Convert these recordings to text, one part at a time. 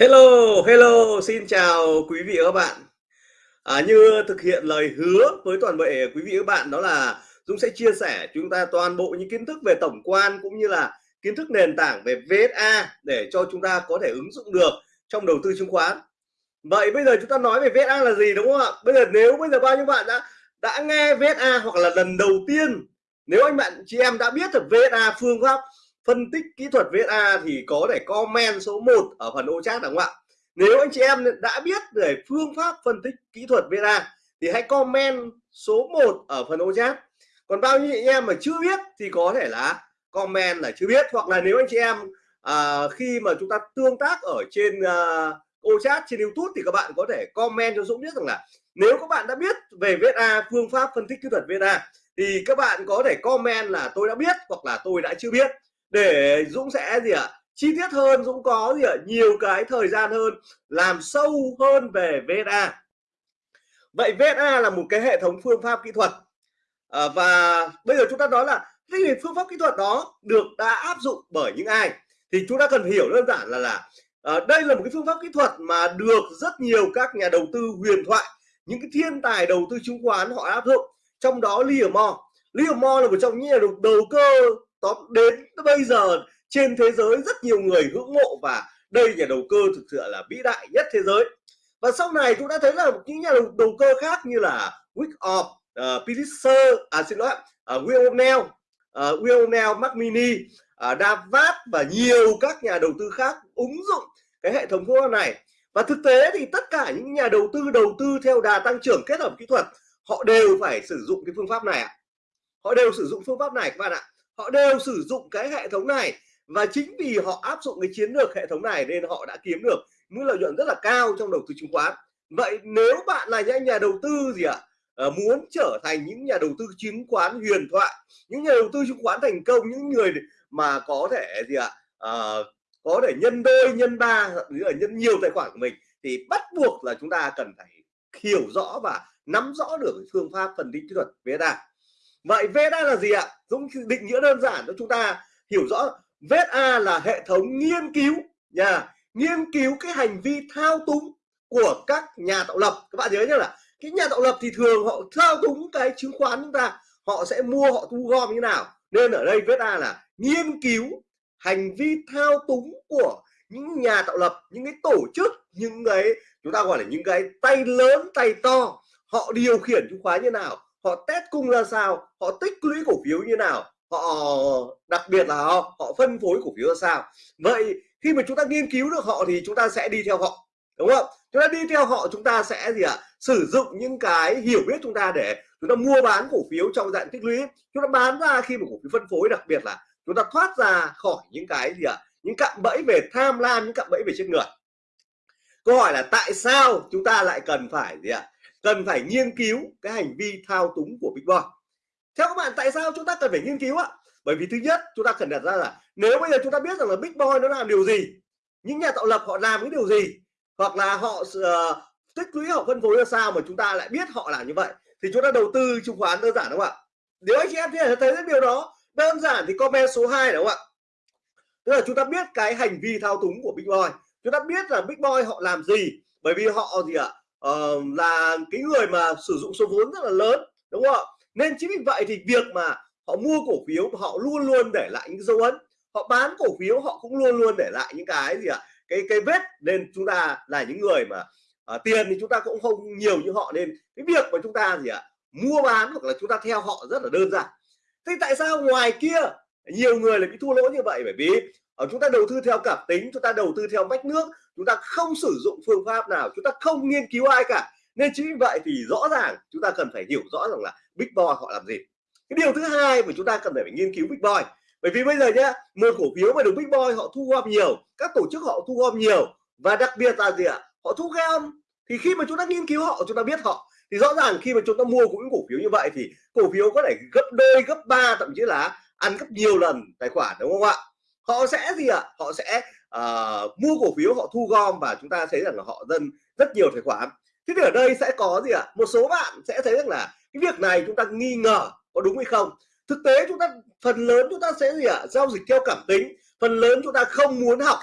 Hello, hello, xin chào quý vị và các bạn. À, như thực hiện lời hứa với toàn thể quý vị và các bạn đó là Dũng sẽ chia sẻ chúng ta toàn bộ những kiến thức về tổng quan cũng như là kiến thức nền tảng về VSA để cho chúng ta có thể ứng dụng được trong đầu tư chứng khoán. Vậy bây giờ chúng ta nói về VSA là gì đúng không ạ? Bây giờ nếu bây giờ bao nhiêu bạn đã đã nghe VSA hoặc là lần đầu tiên nếu anh bạn chị em đã biết được VSA phương pháp phân tích kỹ thuật VSA thì có thể comment số 1 ở phần ô chat đúng không ạ? Nếu anh chị em đã biết về phương pháp phân tích kỹ thuật VSA thì hãy comment số 1 ở phần ô chat. Còn bao nhiêu anh em mà chưa biết thì có thể là comment là chưa biết. Hoặc là nếu anh chị em à, khi mà chúng ta tương tác ở trên à, ô chat trên YouTube thì các bạn có thể comment cho Dũng biết rằng là nếu các bạn đã biết về VSA phương pháp phân tích kỹ thuật VSA thì các bạn có thể comment là tôi đã biết hoặc là tôi đã chưa biết để Dũng sẽ gì ạ? Chi tiết hơn Dũng có gì ạ? Nhiều cái thời gian hơn làm sâu hơn về VSA vậy VSA là một cái hệ thống phương pháp kỹ thuật. À, và bây giờ chúng ta nói là cái phương pháp kỹ thuật đó được đã áp dụng bởi những ai? Thì chúng ta cần hiểu đơn giản là là à, đây là một cái phương pháp kỹ thuật mà được rất nhiều các nhà đầu tư huyền thoại những cái thiên tài đầu tư chứng khoán họ áp dụng trong đó Livermore Livermore là một trong những nhà đầu, đầu cơ top đến bây giờ trên thế giới rất nhiều người ngưỡng mộ và đây nhà đầu cơ thực sự là vĩ đại nhất thế giới. Và sau này chúng ta thấy là những nhà đầu, đầu cơ khác như là Wyckoff, uh, ờ, Pulitzer, à xin lỗi, uh, ờ, Will O'Neill, ờ, uh, Will O'Neill, Mac Mini, uh, Davat và nhiều các nhà đầu tư khác ứng dụng cái hệ thống phương pháp này. Và thực tế thì tất cả những nhà đầu tư đầu tư theo đà tăng trưởng kết hợp kỹ thuật họ đều phải sử dụng cái phương pháp này ạ. Họ đều sử dụng phương pháp này các bạn ạ họ đều sử dụng cái hệ thống này và chính vì họ áp dụng cái chiến lược hệ thống này nên họ đã kiếm được mức lợi nhuận rất là cao trong đầu tư chứng khoán. Vậy nếu bạn là những nhà đầu tư gì ạ? À, muốn trở thành những nhà đầu tư chứng khoán huyền thoại những nhà đầu tư chứng khoán thành công những người mà có thể gì ạ? À, có thể nhân đôi nhân ba thậm chí là nhân nhiều tài khoản của mình thì bắt buộc là chúng ta cần phải hiểu rõ và nắm rõ được phương pháp phân tích kỹ thuật VSA vậy VSA là gì ạ? Dũng định nghĩa đơn giản cho chúng ta hiểu rõ. VSA là hệ thống nghiên cứu nhà nghiên cứu cái hành vi thao túng của các nhà tạo lập. Các bạn nhớ nhé là cái nhà tạo lập thì thường họ thao túng cái chứng khoán chúng ta. Họ sẽ mua, họ thu gom như nào. Nên ở đây VSA là nghiên cứu hành vi thao túng của những nhà tạo lập, những cái tổ chức, những cái, chúng ta gọi là những cái tay lớn, tay to. Họ điều khiển chứng khoán như nào? Họ test cung ra sao họ tích lũy cổ phiếu như nào họ đặc biệt là họ, họ phân phối cổ phiếu ra sao vậy khi mà chúng ta nghiên cứu được họ thì chúng ta sẽ đi theo họ đúng không chúng ta đi theo họ chúng ta sẽ gì ạ à? sử dụng những cái hiểu biết chúng ta để chúng ta mua bán cổ phiếu trong dạng tích lũy chúng ta bán ra khi mà cổ phiếu phân phối đặc biệt là chúng ta thoát ra khỏi những cái gì ạ à? những cạm bẫy về tham lam những cạm bẫy về chết người câu hỏi là tại sao chúng ta lại cần phải gì ạ à? Cần phải nghiên cứu cái hành vi thao túng của Big Boy theo các bạn tại sao chúng ta cần phải nghiên cứu ạ bởi vì thứ nhất chúng ta cần đặt ra là nếu bây giờ chúng ta biết rằng là Big Boy nó làm điều gì những nhà tạo lập họ làm cái điều gì hoặc là họ uh, tích lũy họ phân phối ra sao mà chúng ta lại biết họ làm như vậy thì chúng ta đầu tư chứng khoán đơn giản đúng không ạ? Nếu anh chị em thấy thấy điều đó đơn giản thì comment số 2 đúng không ạ? Tức là chúng ta biết cái hành vi thao túng của Big Boy chúng ta biết là Big Boy họ làm gì bởi vì họ gì ạ? Uh, là cái người mà sử dụng số vốn rất là lớn đúng không ạ? Nên chính vì vậy thì việc mà họ mua cổ phiếu họ luôn luôn để lại những dấu ấn họ bán cổ phiếu họ cũng luôn luôn để lại những cái gì ạ? Cái cái vết nên chúng ta là những người mà uh, tiền thì chúng ta cũng không nhiều như họ nên cái việc mà chúng ta gì ạ? Mua bán hoặc là chúng ta theo họ rất là đơn giản. Thế tại sao ngoài kia nhiều người lại bị thua lỗ như vậy? Bởi vì ở chúng ta đầu tư theo cảm tính chúng ta đầu tư theo mách nước chúng ta không sử dụng phương pháp nào, chúng ta không nghiên cứu ai cả. Nên chính vì vậy thì rõ ràng chúng ta cần phải hiểu rõ rằng là big boy họ làm gì. Cái điều thứ hai mà chúng ta cần phải nghiên cứu big boy. Bởi vì bây giờ nhé một cổ phiếu mà được big boy họ thu gom nhiều, các tổ chức họ thu gom nhiều, và đặc biệt là gì ạ? Họ thu gom. Thì khi mà chúng ta nghiên cứu họ, chúng ta biết họ. Thì rõ ràng khi mà chúng ta mua những cổ phiếu như vậy thì cổ phiếu có thể gấp đôi, gấp ba, thậm chí là ăn gấp nhiều lần tài khoản, đúng không ạ? Họ sẽ gì ạ? Họ sẽ uh, mua cổ phiếu họ thu gom và chúng ta thấy rằng là họ dân rất nhiều tài khoản thế thì ở đây sẽ có gì ạ một số bạn sẽ thấy rằng là cái việc này chúng ta nghi ngờ có đúng hay không thực tế chúng ta phần lớn chúng ta sẽ gì ạ giao dịch theo cảm tính phần lớn chúng ta không muốn học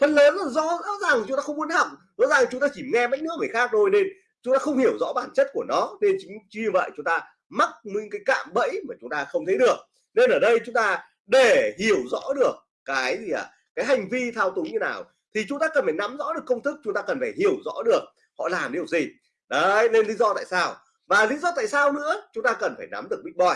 phần lớn là do rõ ràng chúng ta không muốn học rõ ràng chúng ta chỉ nghe mấy nước người khác thôi nên chúng ta không hiểu rõ bản chất của nó nên chính như vậy chúng ta mắc những cái cạm bẫy mà chúng ta không thấy được nên ở đây chúng ta để hiểu rõ được cái gì à cái hành vi thao túng như nào thì chúng ta cần phải nắm rõ được công thức, chúng ta cần phải hiểu rõ được họ làm điều gì. Đấy, nên lý do tại sao. Và lý do tại sao nữa, chúng ta cần phải nắm được big boy.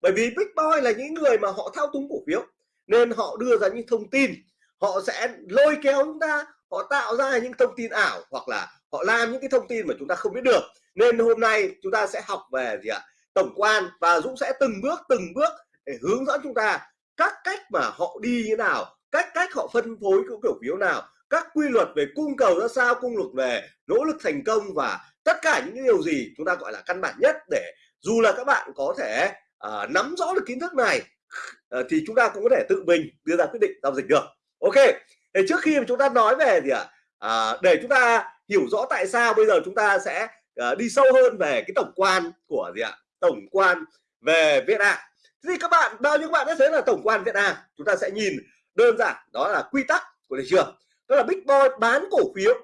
Bởi vì big boy là những người mà họ thao túng cổ phiếu, nên họ đưa ra những thông tin. Họ sẽ lôi kéo chúng ta, họ tạo ra những thông tin ảo, hoặc là họ làm những cái thông tin mà chúng ta không biết được. Nên hôm nay chúng ta sẽ học về gì ạ? Tổng quan, và Dũng sẽ từng bước từng bước để hướng dẫn chúng ta các cách mà họ đi như nào cách cách họ phân phối cái cổ phiếu nào các quy luật về cung cầu ra sao cung luật về nỗ lực thành công và tất cả những điều gì chúng ta gọi là căn bản nhất để dù là các bạn có thể uh, nắm rõ được kiến thức này uh, thì chúng ta cũng có thể tự mình đưa ra quyết định giao dịch được. Ok thì trước khi mà chúng ta nói về gì ạ à, à, để chúng ta hiểu rõ tại sao bây giờ chúng ta sẽ uh, đi sâu hơn về cái tổng quan của gì ạ? Tổng quan về Việt Nam thì các bạn bao nhiêu các bạn đã thấy là tổng quan Việt Nam chúng ta sẽ nhìn đơn giản đó là quy tắc của thị trường. Đó là big boy bán cổ phiếu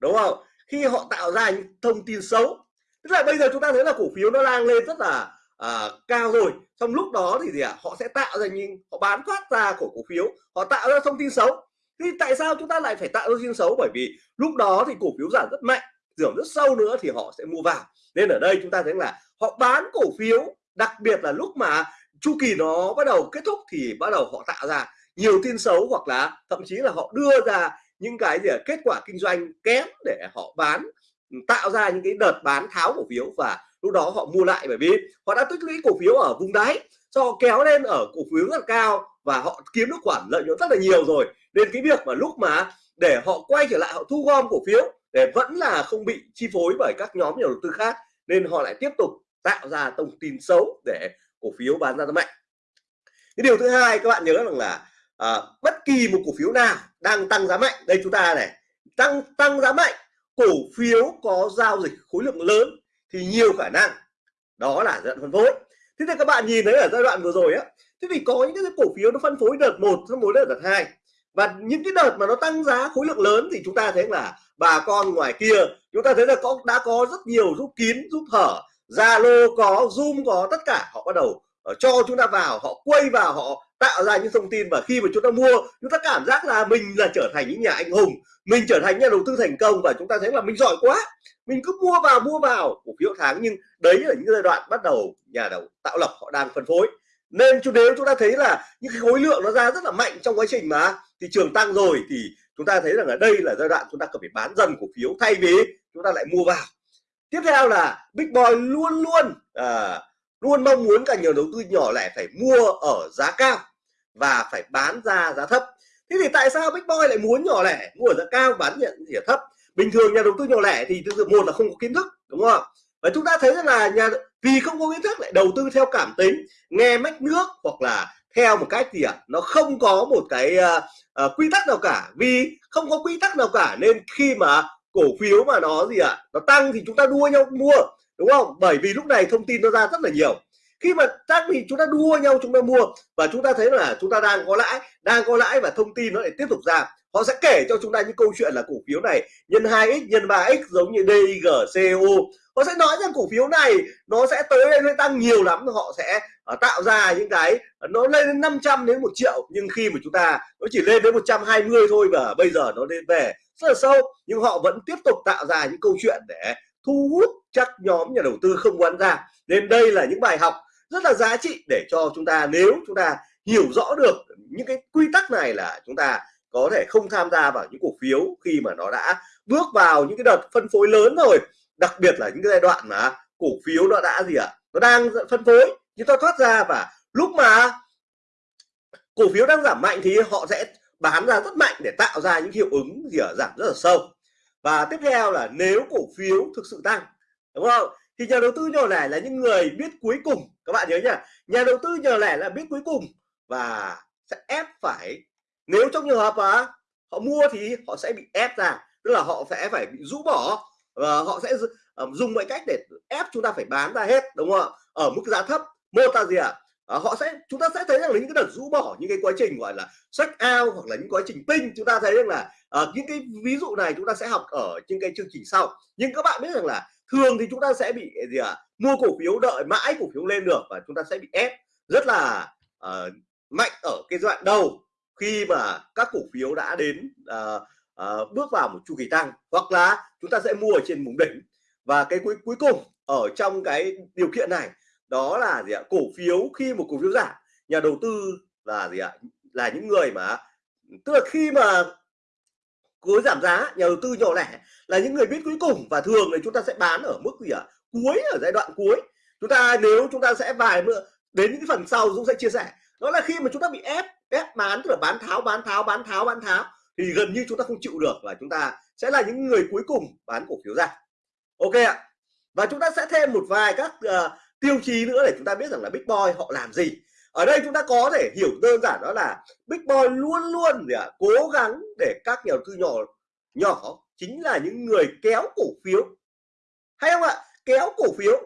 đúng không? Khi họ tạo ra những thông tin xấu. Tức là bây giờ chúng ta thấy là cổ phiếu nó đang lên rất là à, cao rồi. Trong lúc đó thì gì ạ? À? họ sẽ tạo ra những họ bán phát ra của cổ phiếu họ tạo ra thông tin xấu. Thì tại sao chúng ta lại phải tạo ra thông tin xấu? Bởi vì lúc đó thì cổ phiếu giảm rất mạnh giảm rất sâu nữa thì họ sẽ mua vào. Nên ở đây chúng ta thấy là họ bán cổ phiếu đặc biệt là lúc mà chu kỳ nó bắt đầu kết thúc thì bắt đầu họ tạo ra nhiều tin xấu hoặc là thậm chí là họ đưa ra những cái gì kết quả kinh doanh kém để họ bán ừ, tạo ra những cái đợt bán tháo cổ phiếu và lúc đó họ mua lại bởi vì họ đã tích lũy cổ phiếu ở vùng đáy. Cho kéo lên ở cổ phiếu rất cao và họ kiếm được khoản lợi nhuận rất là nhiều rồi. Nên cái việc mà lúc mà để họ quay trở lại, họ thu gom cổ phiếu để vẫn là không bị chi phối bởi các nhóm nhà đầu tư khác, nên họ lại tiếp tục tạo ra thông tin xấu để cổ phiếu bán ra mạnh. Cái điều thứ hai các bạn nhớ rằng là à, bất kỳ một cổ phiếu nào đang tăng giá mạnh. Đây chúng ta này tăng tăng giá mạnh cổ phiếu có giao dịch khối lượng lớn thì nhiều khả năng đó là giai đoạn phân phối. Thế thì các bạn nhìn thấy ở giai đoạn vừa rồi á thế thì có những cái cổ phiếu nó phân phối đợt một phân phối đợt hai. Và những cái đợt mà nó tăng giá khối lượng lớn thì chúng ta thấy là bà con ngoài kia chúng ta thấy là có đã có rất nhiều giúp kín giúp hở. Zalo có Zoom có tất cả họ bắt đầu ờ, cho chúng ta vào họ quay vào họ tạo ra những thông tin và khi mà chúng ta mua chúng ta cảm giác là mình là trở thành những nhà anh hùng mình trở thành nhà đầu tư thành công và chúng ta thấy là mình giỏi quá. Mình cứ mua vào mua vào cổ phiếu tháng nhưng đấy là những giai đoạn bắt đầu nhà đầu tạo lập họ đang phân phối. Nên chú nếu chúng ta thấy là những cái khối lượng nó ra rất là mạnh trong quá trình mà thị trường tăng rồi thì chúng ta thấy rằng là đây là giai đoạn chúng ta cần phải bán dần cổ phiếu thay vì chúng ta lại mua vào. Tiếp theo là big boy luôn luôn à, luôn mong muốn cả nhiều đầu tư nhỏ lẻ phải mua ở giá cao và phải bán ra giá thấp thế thì tại sao big boy lại muốn nhỏ lẻ mua ở giá cao bán nhận giá thấp bình thường nhà đầu tư nhỏ lẻ thì từ một là không có kiến thức đúng không và chúng ta thấy rằng là nhà vì không có kiến thức lại đầu tư theo cảm tính nghe mách nước hoặc là theo một cách gì ạ à? nó không có một cái uh, uh, quy tắc nào cả vì không có quy tắc nào cả nên khi mà cổ phiếu mà nó gì ạ à? nó tăng thì chúng ta đua nhau mua đúng không? Bởi vì lúc này thông tin nó ra rất là nhiều. Khi mà các vị chúng ta đua nhau chúng ta mua và chúng ta thấy là chúng ta đang có lãi đang có lãi và thông tin nó lại tiếp tục ra họ sẽ kể cho chúng ta những câu chuyện là cổ phiếu này nhân 2x nhân 3x giống như DIG, CO họ sẽ nói rằng cổ phiếu này nó sẽ tới đây nó tăng nhiều lắm họ sẽ ờ, tạo ra những cái ờ, nó lên đến 500 đến một triệu. Nhưng khi mà chúng ta nó chỉ lên đến 120 thôi và bây giờ nó lên về rất là sâu. Nhưng họ vẫn tiếp tục tạo ra những câu chuyện để thu hút chắc nhóm nhà đầu tư không bán ra nên đây là những bài học rất là giá trị để cho chúng ta, nếu chúng ta hiểu rõ được những cái quy tắc này là chúng ta có thể không tham gia vào những cổ phiếu khi mà nó đã bước vào những cái đợt phân phối lớn rồi. Đặc biệt là những cái giai đoạn mà cổ phiếu nó đã gì ạ? À? nó đang phân phối chúng ta thoát ra và lúc mà cổ phiếu đang giảm mạnh thì họ sẽ bán ra rất mạnh để tạo ra những hiệu ứng gì ở giảm rất là sâu và tiếp theo là nếu cổ phiếu thực sự tăng, đúng không? Thì nhà đầu tư nhỏ lẻ là những người biết cuối cùng. Các bạn nhớ nhá, nhà đầu tư nhỏ lẻ là biết cuối cùng và sẽ ép phải. Nếu trong trường hợp mà họ mua thì họ sẽ bị ép ra, tức là họ sẽ phải bị rũ bỏ và họ sẽ ờ, dùng mọi cách để ép chúng ta phải bán ra hết, đúng không ạ? Ở mức giá thấp. Một là gì ạ? à? À, họ sẽ chúng ta sẽ thấy rằng là những cái đợt rũ bỏ những cái quá trình gọi là sách out hoặc là những quá trình tinh chúng ta thấy rằng là à, những cái ví dụ này chúng ta sẽ học ở những cái chương trình sau nhưng các bạn biết rằng là thường thì chúng ta sẽ bị gì ạ à? mua cổ phiếu đợi mãi cổ phiếu lên được và chúng ta sẽ bị ép rất là à, mạnh ở cái đoạn đầu khi mà các cổ phiếu đã đến à, à, bước vào một chu kỳ tăng hoặc là chúng ta sẽ mua ở trên vùng đỉnh và cái cuối cuối cùng ở trong cái điều kiện này đó là gì ạ? Cổ phiếu khi một cổ phiếu giảm nhà đầu tư là gì ạ? Là những người mà tức là khi mà cuối giảm giá nhà đầu tư nhỏ lẻ là những người biết cuối cùng và thường thì chúng ta sẽ bán ở mức gì ạ? Cuối ở giai đoạn cuối. Chúng ta nếu chúng ta sẽ vài bữa đến những phần sau Dũng sẽ chia sẻ. Đó là khi mà chúng ta bị ép ép bán tức là bán tháo bán tháo bán tháo bán tháo thì gần như chúng ta không chịu được và chúng ta sẽ là những người cuối cùng bán cổ phiếu ra. Ok ạ. Và chúng ta sẽ thêm một vài các uh, tiêu chí nữa để chúng ta biết rằng là big boy họ làm gì. Ở đây chúng ta có thể hiểu đơn giản đó là big boy luôn luôn à, cố gắng để các nhà đầu tư nhỏ nhỏ chính là những người kéo cổ phiếu. Hay không ạ? Kéo cổ phiếu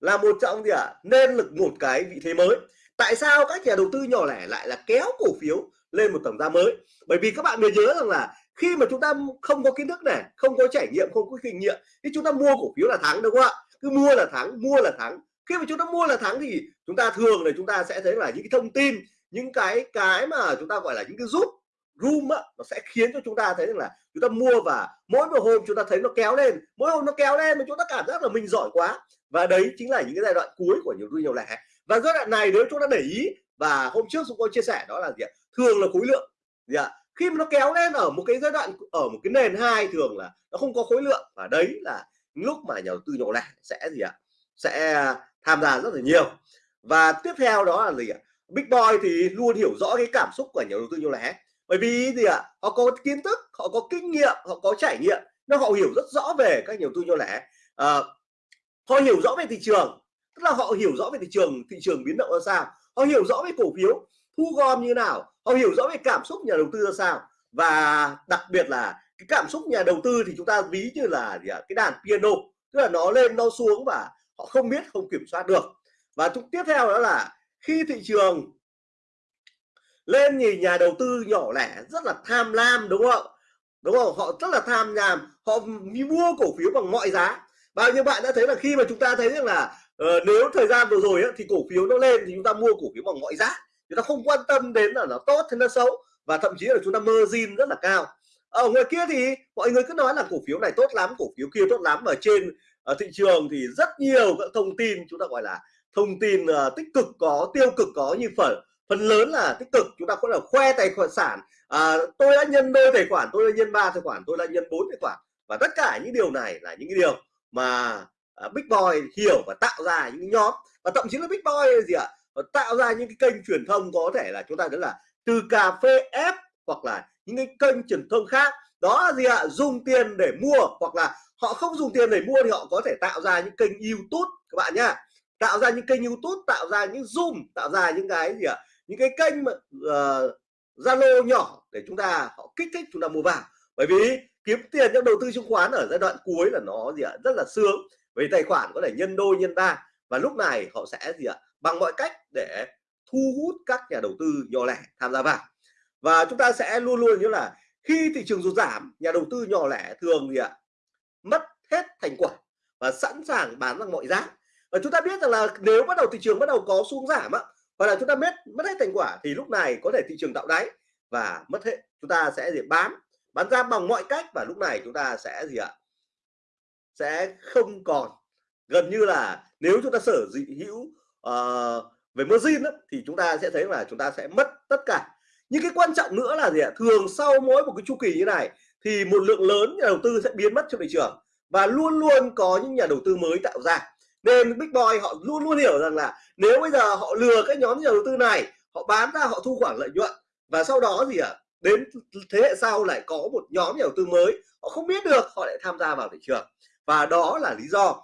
là một trong gì ạ nên lực một cái vị thế mới. Tại sao các nhà đầu tư nhỏ lẻ lại là kéo cổ phiếu lên một tầm giá mới? Bởi vì các bạn nên nhớ rằng là khi mà chúng ta không có kiến thức này không có trải nghiệm không có kinh nghiệm thì chúng ta mua cổ phiếu là thắng đúng không ạ? Cứ mua là thắng mua là thắng khi mà chúng ta mua là thắng thì chúng ta thường là chúng ta sẽ thấy là những cái thông tin những cái cái mà chúng ta gọi là những cái giúp room á, nó sẽ khiến cho chúng ta thấy rằng là chúng ta mua và mỗi một hôm chúng ta thấy nó kéo lên mỗi hôm nó kéo lên mà chúng ta cảm giác là mình giỏi quá. Và đấy chính là những cái giai đoạn cuối của nhiều nhiều lẻ. Và giai đoạn này nếu chúng ta để ý và hôm trước chúng tôi chia sẻ đó là gì ạ? Thường là khối lượng gì ạ? Khi mà nó kéo lên ở một cái giai đoạn ở một cái nền hai thường là nó không có khối lượng. Và đấy là lúc mà nhà đầu tư nhỏ lẻ sẽ gì ạ? Sẽ à, tham gia rất là nhiều. Và tiếp theo đó là gì ạ? Big boy thì luôn hiểu rõ cái cảm xúc của nhà đầu tư nhỏ lẻ bởi vì gì ạ? Họ có kiến thức họ có kinh nghiệm họ có trải nghiệm nó họ hiểu rất rõ về các nhà đầu tư nhỏ lẻ à, họ hiểu rõ về thị trường tức là họ hiểu rõ về thị trường thị trường biến động ra sao. Họ hiểu rõ về cổ phiếu thu gom như nào. Họ hiểu rõ về cảm xúc nhà đầu tư ra sao. Và đặc biệt là cái cảm xúc nhà đầu tư thì chúng ta ví như là gì ạ? Cái đàn piano tức là nó lên nó xuống và họ không biết không kiểm soát được. Và chúng tiếp theo đó là khi thị trường lên thì nhà đầu tư nhỏ lẻ rất là tham lam đúng không đúng không? Họ rất là tham nhàm họ mua cổ phiếu bằng mọi giá. Bao nhiêu bạn đã thấy là khi mà chúng ta thấy rằng là uh, nếu thời gian vừa rồi ấy, thì cổ phiếu nó lên thì chúng ta mua cổ phiếu bằng mọi giá. Chúng ta không quan tâm đến là nó tốt hay nó xấu và thậm chí là chúng ta margin rất là cao. Ở ngoài kia thì mọi người cứ nói là cổ phiếu này tốt lắm cổ phiếu kia tốt lắm ở trên ở thị trường thì rất nhiều các thông tin chúng ta gọi là thông tin uh, tích cực có tiêu cực có như phần phần lớn là tích cực chúng ta có là khoe tài khoản sản. À, tôi đã nhân đôi tài khoản tôi đã nhân ba tài khoản tôi đã nhân bốn tài khoản. Và tất cả những điều này là những điều mà uh, big boy hiểu và tạo ra những nhóm. Và thậm chí là big boy gì ạ? Và tạo ra những cái kênh truyền thông có thể là chúng ta đó là từ cà phê ép hoặc là những cái kênh truyền thông khác. Đó là gì ạ? Dùng tiền để mua hoặc là họ không dùng tiền để mua thì họ có thể tạo ra những kênh YouTube các bạn nhá tạo ra những kênh YouTube tạo ra những zoom tạo ra những cái gì ạ à? những cái kênh mà uh, Zalo nhỏ để chúng ta họ kích thích chúng ta mua vào bởi vì kiếm tiền trong đầu tư chứng khoán ở giai đoạn cuối là nó gì ạ à? rất là sướng vì tài khoản có thể nhân đôi nhân ba và lúc này họ sẽ gì ạ à? bằng mọi cách để thu hút các nhà đầu tư nhỏ lẻ tham gia vào và chúng ta sẽ luôn luôn như là khi thị trường sụt giảm nhà đầu tư nhỏ lẻ thường gì ạ à? Mất hết thành quả và sẵn sàng bán bằng mọi giá. Và chúng ta biết rằng là nếu bắt đầu thị trường bắt đầu có xuống giảm á hoặc là chúng ta mất mất hết thành quả thì lúc này có thể thị trường tạo đáy và mất hết. Chúng ta sẽ gì bán bán ra bằng mọi cách và lúc này chúng ta sẽ gì ạ? Sẽ không còn. Gần như là nếu chúng ta sở dị hữu uh, về margin đó, thì chúng ta sẽ thấy là chúng ta sẽ mất tất cả. Những cái quan trọng nữa là gì ạ? Thường sau mỗi một cái chu kỳ như này thì một lượng lớn nhà đầu tư sẽ biến mất trong thị trường và luôn luôn có những nhà đầu tư mới tạo ra. Nên big boy họ luôn luôn hiểu rằng là nếu bây giờ họ lừa các nhóm nhà đầu tư này họ bán ra họ thu khoản lợi nhuận và sau đó gì ạ? À, đến thế hệ sau lại có một nhóm nhà đầu tư mới họ không biết được họ lại tham gia vào thị trường. Và đó là lý do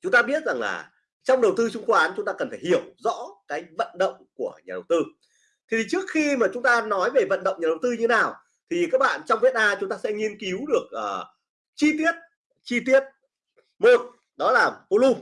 chúng ta biết rằng là trong đầu tư chứng khoán chúng ta cần phải hiểu rõ cái vận động của nhà đầu tư. Thì trước khi mà chúng ta nói về vận động nhà đầu tư như nào thì các bạn trong viết A chúng ta sẽ nghiên cứu được uh, chi tiết chi tiết một đó là volume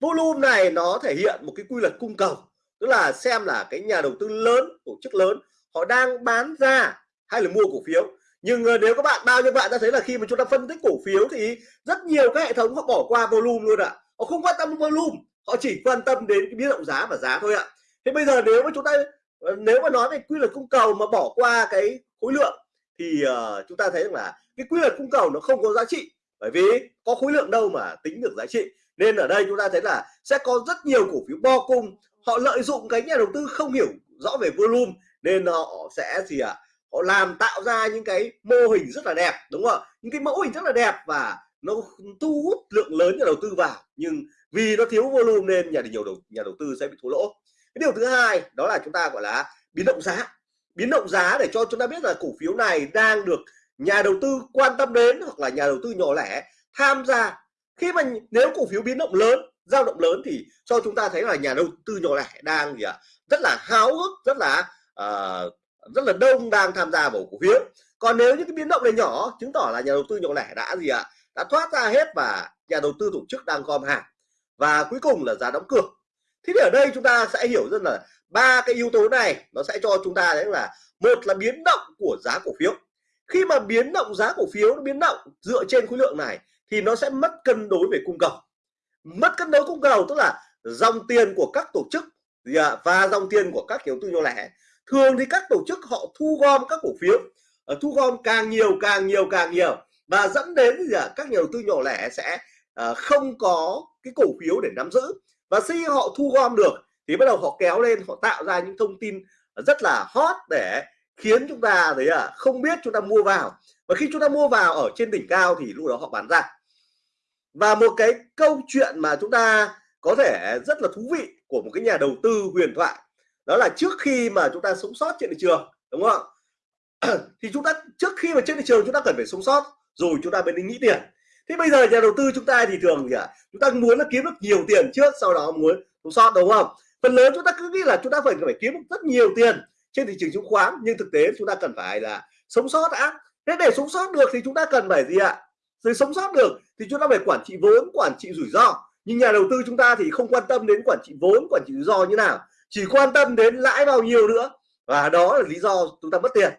volume này nó thể hiện một cái quy luật cung cầu tức là xem là cái nhà đầu tư lớn tổ chức lớn họ đang bán ra hay là mua cổ phiếu nhưng ờ, nếu các bạn bao nhiêu bạn đã thấy là khi mà chúng ta phân tích cổ phiếu thì rất nhiều các hệ thống họ bỏ qua volume luôn ạ à. họ không quan tâm volume họ chỉ quan tâm đến cái biến động giá và giá thôi ạ à. thế bây giờ nếu mà chúng ta ờ, nếu mà nói về quy luật cung cầu mà bỏ qua cái khối lượng thì uh, chúng ta thấy rằng là cái quy luật cung cầu nó không có giá trị bởi vì có khối lượng đâu mà tính được giá trị. Nên ở đây chúng ta thấy là sẽ có rất nhiều cổ phiếu bo cung họ lợi dụng cái nhà đầu tư không hiểu rõ về volume nên họ sẽ gì ạ? À? họ làm tạo ra những cái mô hình rất là đẹp đúng không ạ? Những cái mẫu hình rất là đẹp và nó thu hút lượng lớn nhà đầu tư vào. Nhưng vì nó thiếu volume nên nhà nhiều đầu nhà đầu tư sẽ bị thua lỗ. Cái điều thứ hai đó là chúng ta gọi là biến động giá biến động giá để cho chúng ta biết là cổ phiếu này đang được nhà đầu tư quan tâm đến hoặc là nhà đầu tư nhỏ lẻ tham gia. Khi mà nếu cổ phiếu biến động lớn dao động lớn thì cho chúng ta thấy là nhà đầu tư nhỏ lẻ đang gì ạ? Rất là háo hức rất là uh, rất là đông đang tham gia vào cổ phiếu. Còn nếu những cái biến động này nhỏ chứng tỏ là nhà đầu tư nhỏ lẻ đã gì ạ? Đã thoát ra hết và nhà đầu tư tổ chức đang gom hàng. Và cuối cùng là giá đóng cửa. Thế thì ở đây chúng ta sẽ hiểu rất là ba cái yếu tố này nó sẽ cho chúng ta đấy là một là biến động của giá cổ phiếu. Khi mà biến động giá cổ phiếu nó biến động dựa trên khối lượng này thì nó sẽ mất cân đối về cung cầu. Mất cân đối cung cầu tức là dòng tiền của các tổ chức dạ, và dòng tiền của các nhà đầu tư nhỏ lẻ. Thường thì các tổ chức họ thu gom các cổ phiếu ờ, thu gom càng nhiều càng nhiều càng nhiều và dẫn đến gì à, các nhà đầu tư nhỏ lẻ sẽ ờ, không có cái cổ phiếu để nắm giữ và khi họ thu gom được thì bắt đầu họ kéo lên, họ tạo ra những thông tin rất là hot để khiến chúng ta đấy à không biết chúng ta mua vào. Và khi chúng ta mua vào ở trên đỉnh cao thì lúc đó họ bán ra. Và một cái câu chuyện mà chúng ta có thể rất là thú vị của một cái nhà đầu tư huyền thoại, đó là trước khi mà chúng ta sống sót trên thị trường, đúng không thì chúng ta, trước khi mà trên thị trường chúng ta cần phải sống sót, rồi chúng ta mới đi nghĩ tiền. Thế bây giờ nhà đầu tư chúng ta thì thường gì ạ? Chúng ta muốn là kiếm được nhiều tiền trước, sau đó muốn sống sót, đúng không? Phần lớn chúng ta cứ nghĩ là chúng ta phải phải kiếm rất nhiều tiền trên thị trường chứng khoán nhưng thực tế chúng ta cần phải là sống sót đã. Thế để sống sót được thì chúng ta cần phải gì ạ? Để sống sót được thì chúng ta phải quản trị vốn quản trị rủi ro. Nhưng nhà đầu tư chúng ta thì không quan tâm đến quản trị vốn quản trị rủi ro như nào. Chỉ quan tâm đến lãi bao nhiêu nữa. Và đó là lý do chúng ta mất tiền.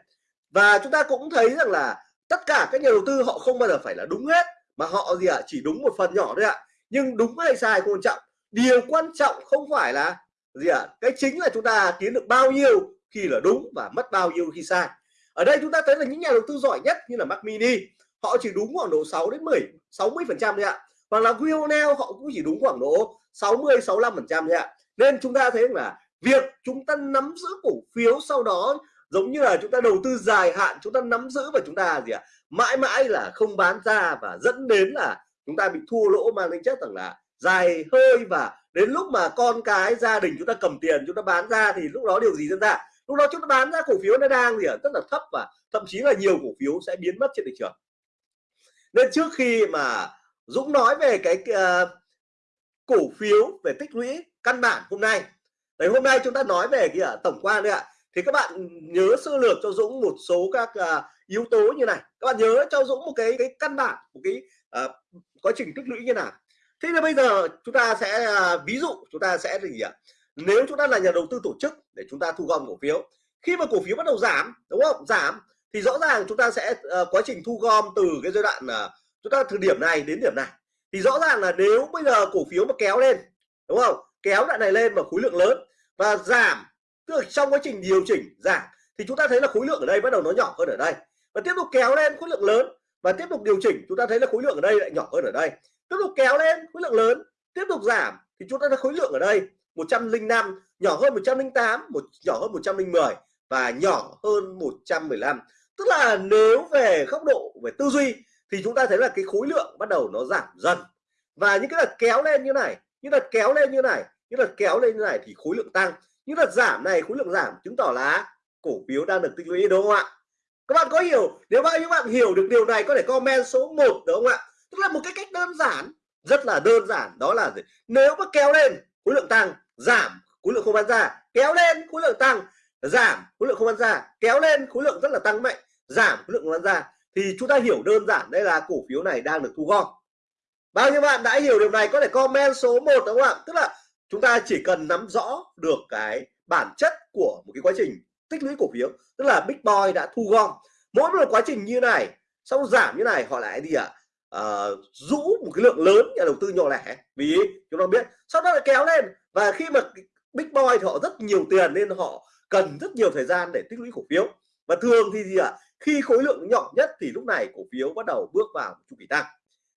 Và chúng ta cũng thấy rằng là tất cả các nhà đầu tư họ không bao giờ phải là đúng hết mà họ gì ạ? À, chỉ đúng một phần nhỏ thôi ạ. À. nhưng đúng hay sai không quan trọng. Điều quan trọng không phải là gì ạ? À, cái chính là chúng ta kiếm được bao nhiêu khi là đúng và mất bao nhiêu khi sai. Ở đây chúng ta thấy là những nhà đầu tư giỏi nhất như là Mac Mini họ chỉ đúng khoảng độ 6 đến 10 60 phần trăm thôi ạ. Hoặc là Wionel họ cũng chỉ đúng khoảng độ 60 65 phần trăm thôi ạ. Nên chúng ta thấy là việc chúng ta nắm giữ cổ phiếu sau đó giống như là chúng ta đầu tư dài hạn chúng ta nắm giữ và chúng ta gì ạ? Mãi mãi là không bán ra và dẫn đến là chúng ta bị thua lỗ mang tính chất rằng là dài hơi và đến lúc mà con cái gia đình chúng ta cầm tiền chúng ta bán ra thì lúc đó điều gì diễn ra? Lúc đó chúng ta bán ra cổ phiếu nó đang gì ạ? Rất là thấp và thậm chí là nhiều cổ phiếu sẽ biến mất trên thị trường. Nên trước khi mà Dũng nói về cái uh, cổ phiếu về tích lũy căn bản hôm nay đấy hôm nay chúng ta nói về cái uh, tổng quan đấy ạ. Thì các bạn nhớ sơ lược cho Dũng một số các uh, yếu tố như này. Các bạn nhớ cho Dũng một cái cái căn bản một cái uh, quá trình tích lũy như nào thế là bây giờ chúng ta sẽ à, ví dụ chúng ta sẽ gì ạ nếu chúng ta là nhà đầu tư tổ chức để chúng ta thu gom cổ phiếu khi mà cổ phiếu bắt đầu giảm đúng không? Giảm thì rõ ràng chúng ta sẽ uh, quá trình thu gom từ cái giai đoạn uh, chúng ta từ điểm này đến điểm này. Thì rõ ràng là nếu bây giờ cổ phiếu mà kéo lên đúng không? Kéo đoạn này lên mà khối lượng lớn và giảm tức là trong quá trình điều chỉnh giảm thì chúng ta thấy là khối lượng ở đây bắt đầu nó nhỏ hơn ở đây. Và tiếp tục kéo lên khối lượng lớn và tiếp tục điều chỉnh chúng ta thấy là khối lượng ở đây lại nhỏ hơn ở đây tiếp tục kéo lên, khối lượng lớn. Tiếp tục giảm, thì chúng ta thấy khối lượng ở đây 105 nhỏ hơn 108 một, nhỏ hơn 110 và nhỏ hơn 115 tức là nếu về góc độ về tư duy, thì chúng ta thấy là cái khối lượng bắt đầu nó giảm dần. Và những cái đợt kéo lên như này, những đợt kéo lên như này, những đợt kéo lên như này thì khối lượng tăng. Những đợt giảm này, khối lượng giảm chứng tỏ là cổ phiếu đang được tích lũy, đúng không ạ? Các bạn có hiểu, nếu bao nhiêu bạn hiểu được điều này, có thể comment số 1 đúng không ạ? Tức là một cái cách đơn giản, rất là đơn giản, đó là gì? nếu mà kéo lên khối lượng tăng, giảm khối lượng không bán ra. Kéo lên khối lượng tăng, giảm khối lượng không bán ra. Kéo lên khối lượng rất là tăng mạnh, giảm khối lượng không bán ra. Thì chúng ta hiểu đơn giản đây là cổ phiếu này đang được thu gom. Bao nhiêu bạn đã hiểu điều này, có thể comment số 1 đúng không ạ? Tức là chúng ta chỉ cần nắm rõ được cái bản chất của một cái quá trình tích lũy cổ phiếu, tức là big boy đã thu gom. Mỗi một quá trình như này, sau giảm như này, họ lại gì ạ à? Uh, rũ một cái lượng lớn nhà đầu tư nhỏ lẻ. Vì chúng ta biết sau đó lại kéo lên. Và khi mà big boy thì họ rất nhiều tiền nên họ cần rất nhiều thời gian để tích lũy cổ phiếu. Và thường thì gì ạ? À? khi khối lượng nhỏ nhất thì lúc này cổ phiếu bắt đầu bước vào một chu kỳ tăng.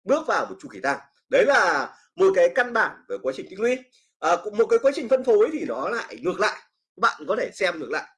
Bước vào một chu kỳ tăng. Đấy là một cái căn bản về quá trình tích lũy. À, một cái quá trình phân phối thì nó lại ngược lại. Bạn có thể xem ngược lại.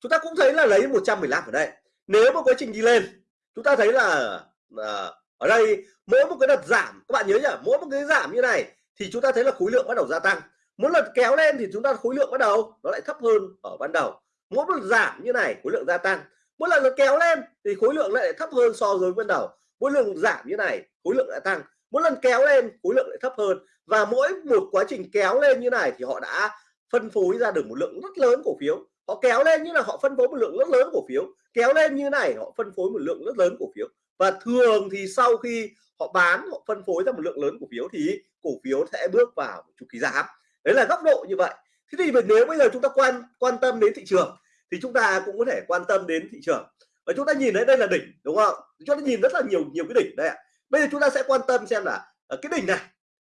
Chúng ta cũng thấy là lấy 115 ở đây. Nếu mà quá trình đi lên chúng ta thấy là à, ở đây mỗi một cái đợt giảm các bạn nhớ nhỉ mỗi một cái giảm như này thì chúng ta thấy là khối lượng bắt đầu gia tăng. Mỗi lần kéo lên thì chúng ta khối lượng bắt đầu nó lại thấp hơn ở ban đầu. Mỗi lần giảm như này khối lượng gia tăng. Mỗi lần nó kéo lên thì khối lượng lại thấp hơn so với ban đầu. Mỗi lần giảm như này khối lượng lại tăng. Mỗi lần kéo lên khối lượng lại thấp hơn. Và mỗi một quá trình kéo lên như này thì họ đã phân phối ra được một lượng rất lớn cổ phiếu. Họ kéo lên như là họ phân phối một lượng rất lớn cổ phiếu. Kéo lên như này họ phân phối một lượng rất lớn cổ phiếu và thường thì sau khi họ bán, họ phân phối ra một lượng lớn cổ phiếu thì cổ phiếu sẽ bước vào chu kỳ giảm. Đấy là góc độ như vậy. Thế thì nếu bây giờ chúng ta quan quan tâm đến thị trường thì chúng ta cũng có thể quan tâm đến thị trường. Và chúng ta nhìn thấy đây là đỉnh, đúng không? Chúng ta nhìn rất là nhiều nhiều cái đỉnh đây ạ. Bây giờ chúng ta sẽ quan tâm xem là ở cái đỉnh này,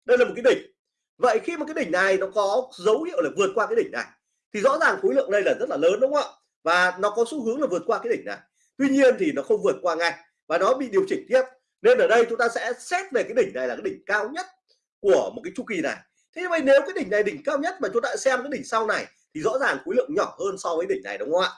đây là một cái đỉnh. Vậy khi mà cái đỉnh này nó có dấu hiệu là vượt qua cái đỉnh này, thì rõ ràng khối lượng đây là rất là lớn, đúng không ạ? Và nó có xu hướng là vượt qua cái đỉnh này. Tuy nhiên thì nó không vượt qua ngay và nó bị điều chỉnh tiếp. Nên ở đây chúng ta sẽ xét về cái đỉnh này là cái đỉnh cao nhất của một cái chu kỳ này. Thế vậy nếu cái đỉnh này đỉnh cao nhất mà chúng ta xem cái đỉnh sau này, thì rõ ràng khối lượng nhỏ hơn so với đỉnh này, đúng không ạ?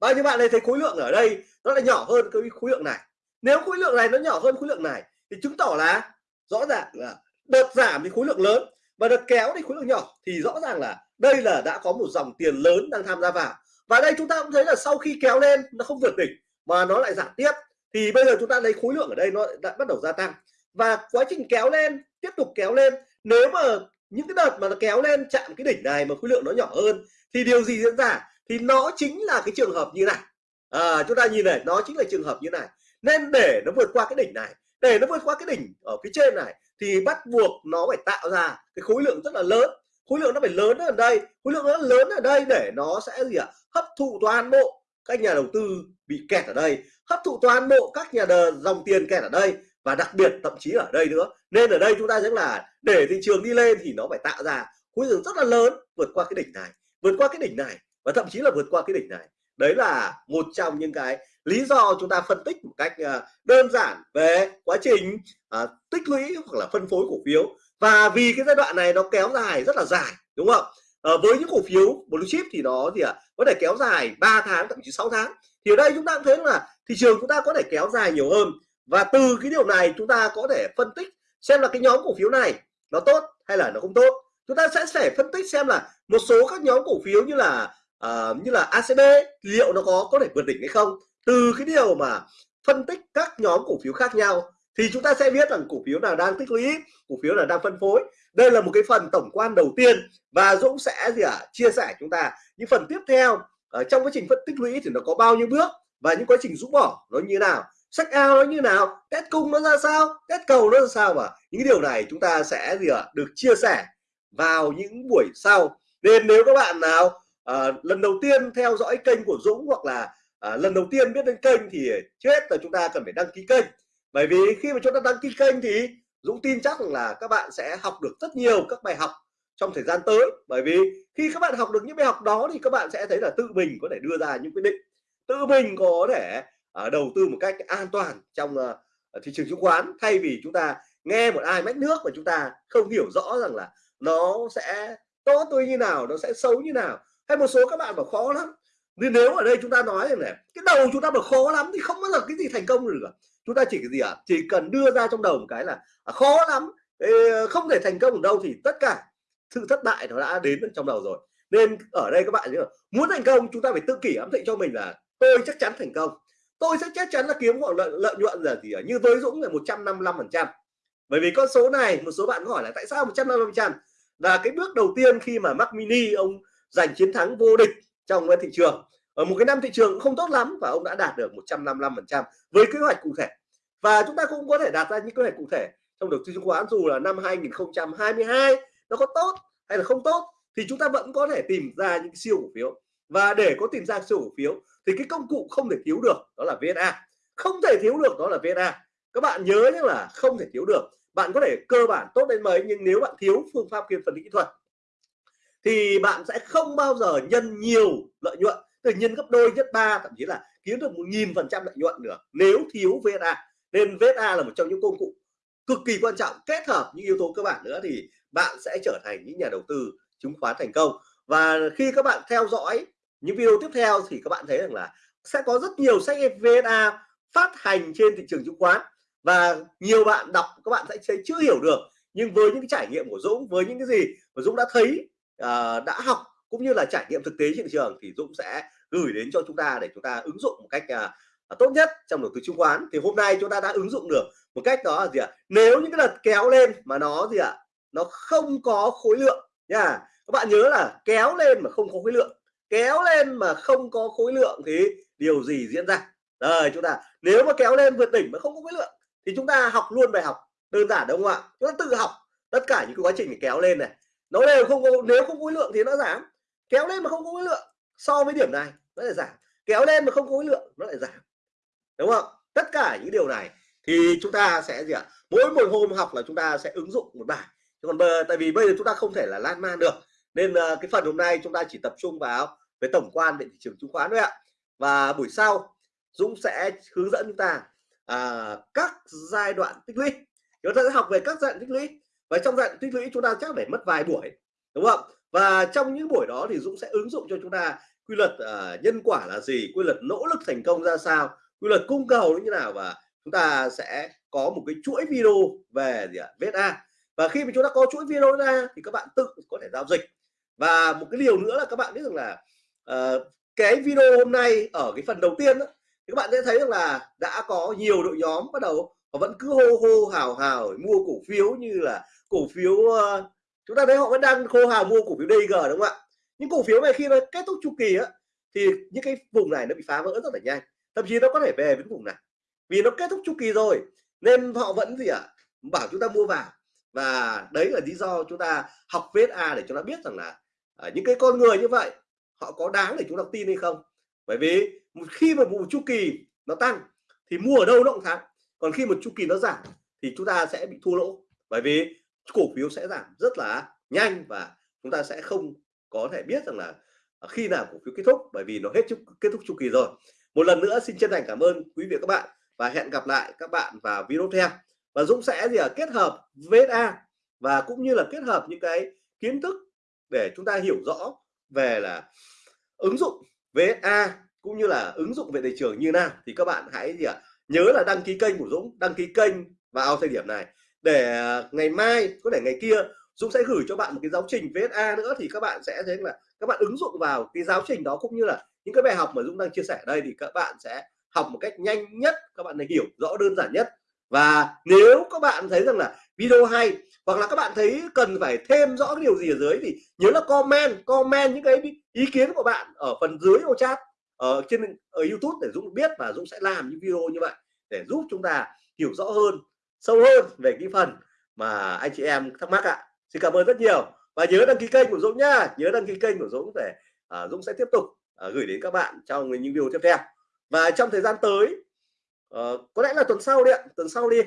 Và như bạn này thấy khối lượng ở đây nó lại nhỏ hơn cái khối lượng này. Nếu khối lượng này nó nhỏ hơn khối lượng này, thì chứng tỏ là rõ ràng là đợt giảm thì khối lượng lớn và đợt kéo thì khối lượng nhỏ. Thì rõ ràng là đây là đã có một dòng tiền lớn đang tham gia vào. Và đây chúng ta cũng thấy là sau khi kéo lên, nó không vượt đỉnh mà nó lại giảm tiếp thì bây giờ chúng ta lấy khối lượng ở đây nó đã bắt đầu gia tăng. Và quá trình kéo lên tiếp tục kéo lên. Nếu mà những cái đợt mà nó kéo lên chạm cái đỉnh này mà khối lượng nó nhỏ hơn thì điều gì diễn ra? Thì nó chính là cái trường hợp như này. À, chúng ta nhìn này nó chính là trường hợp như này. Nên để nó vượt qua cái đỉnh này để nó vượt qua cái đỉnh ở phía trên này thì bắt buộc nó phải tạo ra cái khối lượng rất là lớn. Khối lượng nó phải lớn ở đây khối lượng nó lớn ở đây để nó sẽ gì ạ? Hấp thụ toàn bộ các nhà đầu tư bị kẹt ở đây hấp thụ toàn bộ các nhà đờ dòng tiền kẹt ở đây và đặc biệt thậm chí ở đây nữa. Nên ở đây chúng ta sẽ là để thị trường đi lên thì nó phải tạo ra khối lượng rất là lớn vượt qua cái đỉnh này vượt qua cái đỉnh này và thậm chí là vượt qua cái đỉnh này. Đấy là một trong những cái lý do chúng ta phân tích một cách ờ, đơn giản về quá trình à, tích lũy hoặc là phân phối cổ phiếu. Và vì cái giai đoạn này nó kéo dài rất là dài đúng không? À, với những cổ phiếu blue chip thì nó thì à, có thể kéo dài 3 tháng thậm chí 6 tháng. Thì ở đây chúng ta cũng thấy là thị trường chúng ta có thể kéo dài nhiều hơn. Và từ cái điều này chúng ta có thể phân tích xem là cái nhóm cổ phiếu này nó tốt hay là nó không tốt. Chúng ta sẽ phải phân tích xem là một số các nhóm cổ phiếu như là uh, như là ACB liệu nó có có thể vượt đỉnh hay không. Từ cái điều mà phân tích các nhóm cổ phiếu khác nhau thì chúng ta sẽ biết rằng cổ phiếu nào đang tích lũy cổ phiếu nào đang phân phối. Đây là một cái phần tổng quan đầu tiên và Dũng sẽ gì ạ à, chia sẻ chúng ta. Những phần tiếp theo ở trong quá trình phân tích lũy thì nó có bao nhiêu bước và những quá trình rũ bỏ nó như nào? Sách ao nó như nào? Test cung nó ra sao? Test cầu nó ra sao và những điều này chúng ta sẽ gì ạ à, được chia sẻ vào những buổi sau. Nên nếu các bạn nào à, lần đầu tiên theo dõi kênh của Dũng hoặc là à, lần đầu tiên biết đến kênh thì trước hết là chúng ta cần phải đăng ký kênh bởi vì khi mà chúng ta đăng ký kênh thì Dũng tin chắc là các bạn sẽ học được rất nhiều các bài học trong thời gian tới. Bởi vì khi các bạn học được những bài học đó thì các bạn sẽ thấy là tự mình có thể đưa ra những quyết định. Tự mình có thể uh, đầu tư một cách an toàn trong uh, thị trường chứng khoán. Thay vì chúng ta nghe một ai mách nước mà chúng ta không hiểu rõ rằng là nó sẽ tốt tôi như nào nó sẽ xấu như nào. Hay một số các bạn bảo khó lắm. Nên nếu ở đây chúng ta nói này cái đầu chúng ta bảo khó lắm thì không bao giờ cái gì thành công được chúng ta chỉ cái gì ạ? À? chỉ cần đưa ra trong đầu một cái là à, khó lắm. Không thể thành công ở đâu thì tất cả sự thất bại nó đã đến trong đầu rồi. Nên ở đây các bạn nhớ muốn thành công chúng ta phải tự kỷ ám thị cho mình là tôi chắc chắn thành công. Tôi sẽ chắc chắn là kiếm khoảng lợi, lợi nhuận là gì ở như với Dũng là 155 phần trăm. Bởi vì con số này một số bạn có hỏi là tại sao 155 phần trăm? Là cái bước đầu tiên khi mà Mac Mini ông giành chiến thắng vô địch trong cái thị trường ở một cái năm thị trường không tốt lắm và ông đã đạt được 155 phần trăm với kế hoạch cụ thể. Và chúng ta cũng có thể đạt ra những kế hoạch cụ thể trong đầu tư chứng khoán, dù là năm 2022 nó có tốt hay là không tốt, thì chúng ta vẫn có thể tìm ra những siêu cổ phiếu. Và để có tìm ra siêu cổ phiếu thì cái công cụ không thể thiếu được đó là VNA không thể thiếu được đó là VNA các bạn nhớ nhé là không thể thiếu được. Bạn có thể cơ bản tốt đến mấy, nhưng nếu bạn thiếu phương pháp kiên phần kỹ thuật thì bạn sẽ không bao giờ nhân nhiều lợi nhuận từ nhân gấp đôi gấp ba thậm chí là kiếm được một nghìn phần trăm lợi nhuận được. Nếu thiếu VSA nên VSA là một trong những công cụ cực kỳ quan trọng kết hợp những yếu tố cơ bản nữa thì bạn sẽ trở thành những nhà đầu tư chứng khoán thành công. Và khi các bạn theo dõi những video tiếp theo thì các bạn thấy rằng là sẽ có rất nhiều sách VSA phát hành trên thị trường chứng khoán và nhiều bạn đọc các bạn sẽ chưa hiểu được. Nhưng với những cái trải nghiệm của Dũng với những cái gì mà Dũng đã thấy uh, đã học cũng như là trải nghiệm thực tế trên thị trường thì Dũng sẽ gửi đến cho chúng ta để chúng ta ứng dụng một cách uh, tốt nhất trong đầu tư chứng khoán. Thì hôm nay chúng ta đã ứng dụng được một cách đó là gì ạ? Nếu những cái đợt kéo lên mà nó gì ạ? Nó không có khối lượng nha. Các bạn nhớ là kéo lên mà không có khối lượng. Kéo lên mà không có khối lượng thì điều gì diễn ra? Rồi chúng ta nếu mà kéo lên vượt đỉnh mà không có khối lượng thì chúng ta học luôn bài học đơn giản đúng không ạ? Chúng ta tự học tất cả những cái quá trình kéo lên này. Nó đều không có nếu không có khối lượng thì nó giảm kéo lên mà không có khối lượng so với điểm này nó lại giảm. Kéo lên mà không có khối lượng nó lại giảm. Đúng không? Tất cả những điều này thì chúng ta sẽ gì ạ? Mỗi một hôm học là chúng ta sẽ ứng dụng một bài. Còn bờ tại vì bây giờ chúng ta không thể là lan man được. Nên uh, cái phần hôm nay chúng ta chỉ tập trung vào về tổng quan về thị trường chứng khoán thôi ạ. Và buổi sau Dũng sẽ hướng dẫn chúng ta à, các giai đoạn tích lũy. Chúng ta sẽ học về các giai đoạn tích lũy. Và trong giai đoạn tích lũy chúng ta chắc phải mất vài buổi đúng không? Và trong những buổi đó thì Dũng sẽ ứng dụng cho chúng ta quy luật uh, nhân quả là gì quy luật nỗ lực thành công ra sao quy luật cung cầu như nào và chúng ta sẽ có một cái chuỗi video về gì ạ VSA và khi mà chúng ta có chuỗi video ra thì các bạn tự có thể giao dịch. Và một cái điều nữa là các bạn biết rằng là uh, cái video hôm nay ở cái phần đầu tiên đó, thì các bạn sẽ thấy rằng là đã có nhiều đội nhóm bắt đầu họ vẫn cứ hô hô hào hào mua cổ phiếu như là cổ phiếu uh, chúng ta thấy họ vẫn đang khô hào mua cổ phiếu DG đúng không ạ? Những cổ phiếu này khi nó kết thúc chu kỳ á thì những cái vùng này nó bị phá vỡ rất là nhanh. Thậm chí nó có thể về với vùng này. Vì nó kết thúc chu kỳ rồi nên họ vẫn gì ạ? À, bảo chúng ta mua vào. Và đấy là lý do chúng ta học VSA để chúng ta biết rằng là à, những cái con người như vậy họ có đáng để chúng ta tin hay không? Bởi vì một khi mà một chu kỳ nó tăng thì mua ở đâu nó cũng thắng. Còn khi một chu kỳ nó giảm thì chúng ta sẽ bị thua lỗ. Bởi vì cổ phiếu sẽ giảm rất là nhanh và chúng ta sẽ không có thể biết rằng là à, khi nào cổ phiếu kết thúc bởi vì nó hết chúc kết thúc chu kỳ rồi. Một lần nữa xin chân thành cảm ơn quý vị các bạn và hẹn gặp lại các bạn vào video tiếp theo. Và Dũng sẽ gì à, kết hợp VSA và cũng như là kết hợp những cái kiến thức để chúng ta hiểu rõ về là ứng dụng VSA cũng như là ứng dụng về thị trường như nào. Thì các bạn hãy gì ạ? À, nhớ là đăng ký kênh của Dũng đăng ký kênh vào thời điểm này để à, ngày mai, có thể ngày kia, Dũng sẽ gửi cho bạn một cái giáo trình VSA nữa thì các bạn sẽ thấy là các bạn ứng dụng vào cái giáo trình đó cũng như là những cái bài học mà Dũng đang chia sẻ ở đây thì các bạn sẽ học một cách nhanh nhất, các bạn này hiểu rõ đơn giản nhất. Và nếu các bạn thấy rằng là video hay hoặc là các bạn thấy cần phải thêm rõ cái điều gì ở dưới thì nhớ là comment comment những cái ý kiến của bạn ở phần dưới ô chat, ở trên, ở YouTube để Dũng biết và Dũng sẽ làm những video như vậy để giúp chúng ta hiểu rõ hơn sâu hơn về cái phần mà anh chị em thắc mắc ạ. Xin cảm ơn rất nhiều. Và nhớ đăng ký kênh của Dũng nhá. Nhớ đăng ký kênh của Dũng để uh, Dũng sẽ tiếp tục uh, gửi đến các bạn trong những video tiếp theo. Và trong thời gian tới uh, có lẽ là tuần sau đi ạ tuần sau đi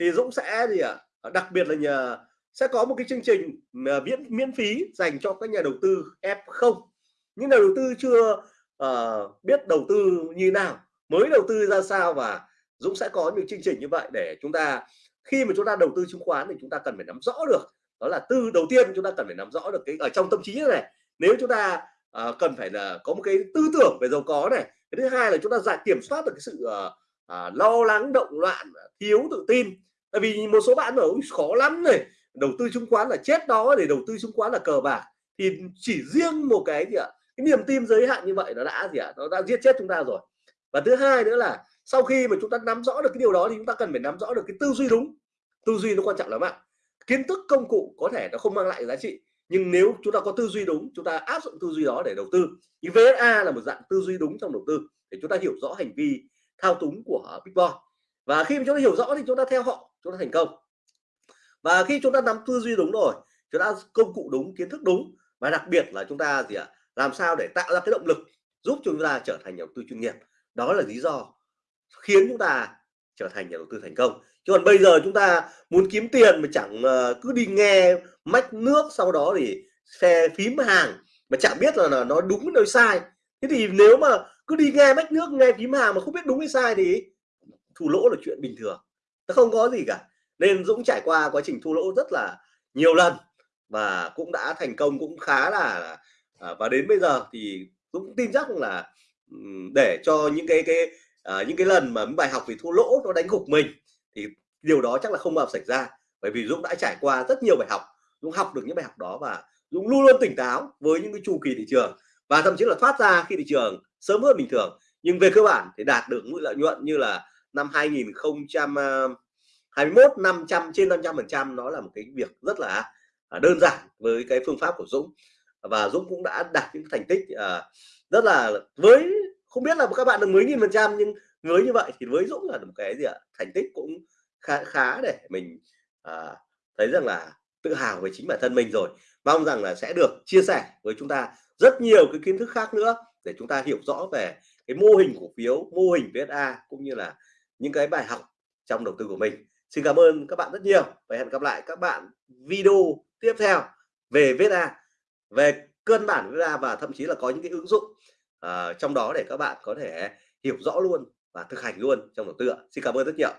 thì Dũng sẽ gì ạ? À? đặc biệt là nhờ sẽ có một cái chương trình miễn miễn phí dành cho các nhà đầu tư F0 những nhà đầu tư chưa uh, biết đầu tư như nào mới đầu tư ra sao và Dũng sẽ có những chương trình như vậy để chúng ta khi mà chúng ta đầu tư chứng khoán thì chúng ta cần phải nắm rõ được. Đó là tư đầu tiên chúng ta cần phải nắm rõ được cái ở trong tâm trí này nếu chúng ta uh, cần phải là có một cái tư tưởng về giàu có này cái thứ hai là chúng ta giải kiểm soát được cái sự uh, uh, lo lắng động loạn thiếu tự tin. Tại vì một số bạn bảo khó lắm này đầu tư chứng khoán là chết đó để đầu tư chứng khoán là cờ bạc. Thì chỉ riêng một cái gì ạ? Cái niềm tin giới hạn như vậy nó đã gì ạ? Nó đã giết chết chúng ta rồi. Và thứ hai nữa là sau khi mà chúng ta nắm rõ được cái điều đó thì chúng ta cần phải nắm rõ được cái tư duy đúng tư duy nó quan trọng lắm ạ kiến thức công cụ có thể nó không mang lại giá trị nhưng nếu chúng ta có tư duy đúng chúng ta áp dụng tư duy đó để đầu tư thì VSA là một dạng tư duy đúng trong đầu tư để chúng ta hiểu rõ hành vi thao túng của Big Boy và khi mà chúng ta hiểu rõ thì chúng ta theo họ chúng ta thành công và khi chúng ta nắm tư duy đúng rồi chúng ta công cụ đúng kiến thức đúng và đặc biệt là chúng ta gì ạ làm sao để tạo ra cái động lực giúp chúng ta trở thành nhà đầu tư chuyên nghiệp đó là lý do khiến chúng ta trở thành nhà đầu tư thành công. Chứ còn bây giờ chúng ta muốn kiếm tiền mà chẳng ờ, cứ đi nghe mách nước sau đó thì xe phím hàng mà chẳng biết là, là nó đúng hay sai. Thế thì nếu mà cứ đi nghe mách nước nghe phím hàng mà không biết đúng hay sai thì thua lỗ là chuyện bình thường. Nó không có gì cả. Nên Dũng trải qua quá trình thua lỗ rất là nhiều lần và cũng đã thành công cũng khá là à, và đến bây giờ thì Dũng tin chắc là để cho những cái cái à, những cái lần mà bài học về thua lỗ nó đánh gục mình thì điều đó chắc là không bao xảy ra. Bởi vì Dũng đã trải qua rất nhiều bài học Dũng học được những bài học đó và Dũng luôn luôn tỉnh táo với những cái chu kỳ thị trường và thậm chí là thoát ra khi thị trường sớm hơn bình thường. Nhưng về cơ bản thì đạt được mức lợi nhuận như là năm 2021 500 ờ, trên 500 phần trăm nó là một cái việc rất là à, đơn giản với cái phương pháp của Dũng. Và Dũng cũng đã đạt những thành tích ờ, rất là với không biết là các bạn được mấy nghìn phần trăm nhưng với như vậy thì với Dũng là một cái gì ạ? Thành tích cũng khá khá để mình à, thấy rằng là tự hào về chính bản thân mình rồi. Mong rằng là sẽ được chia sẻ với chúng ta rất nhiều cái kiến thức khác nữa để chúng ta hiểu rõ về cái mô hình cổ phiếu mô hình VSA cũng như là những cái bài học trong đầu tư của mình. Xin cảm ơn các bạn rất nhiều và hẹn gặp lại các bạn video tiếp theo về VSA về cơ bản VSA và thậm chí là có những cái ứng dụng uh, trong đó để các bạn có thể hiểu rõ luôn và thực hành luôn trong đầu tư ạ xin cảm ơn rất nhiều.